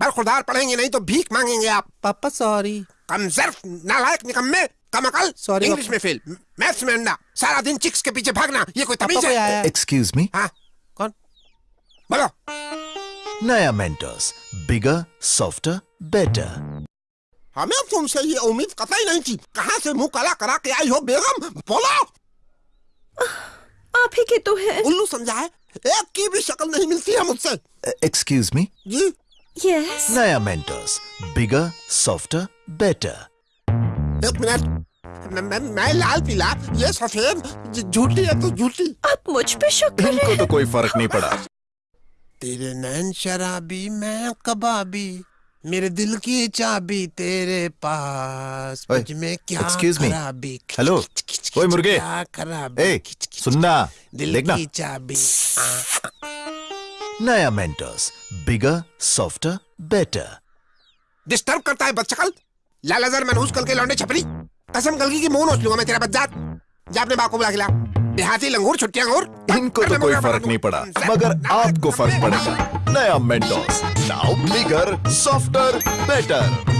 बरखुरदार पढ़ेंगे नहीं तो भीख मांगेंगे आप। पापा सॉरी कमजर्फ नालायक निकम्मे कमकल Sorry, इंग्लिश में फेल मैथ्स में अंडा। सारा दिन चिक्स के पीछे भागना ये कोई तमीज है? एक्सक्यूज मी हाँ? कौन? बोलो। नया मेंटर्स बिगर सॉफ्टर बेटर हमें तुमसे ये उम्मीद कतई नहीं थी। कहाँ से मुँह काला करा के आई हो बेगम? बोलो। आप ही के तो हैं। उल्लू समझा है एक की भी शक्ल नहीं मिलती है मुझसे। एक्सक्यूज मी जी। यस नया मेंटर्स बिगर सॉफ्टर बेटर एक मिनट मैं, मैं, लाल पीला ये सफ़ेद झूठी है तो झूठी आप मुझ पे शक कर रहे इनको हैं तो कोई फ़र्क नहीं पड़ा। तेरे नैन शराबी मैं कबाबी। मेरे दिल की चाबी तेरे पास। मुझमें क्या excuse me. खराबी? हेलो, ओए मुर्गे। क्या खराबी? सुनना। दिल की चाबी। आ, नया Mentos bigger softer better disturb करता है बदशकल। लालाजर मनहूस कल के लौंडे छपरी। कसम कल की मुँह नोच लूँगा मैं तेरा बच्चा जा अपने बाप को बुला खिला देहाती लंगूर छुट्टियाँ और इनको तो कोई फ़र्क नहीं पड़ा मगर आपको फ़र्क पड़ेगा। नया Mentos now bigger softer better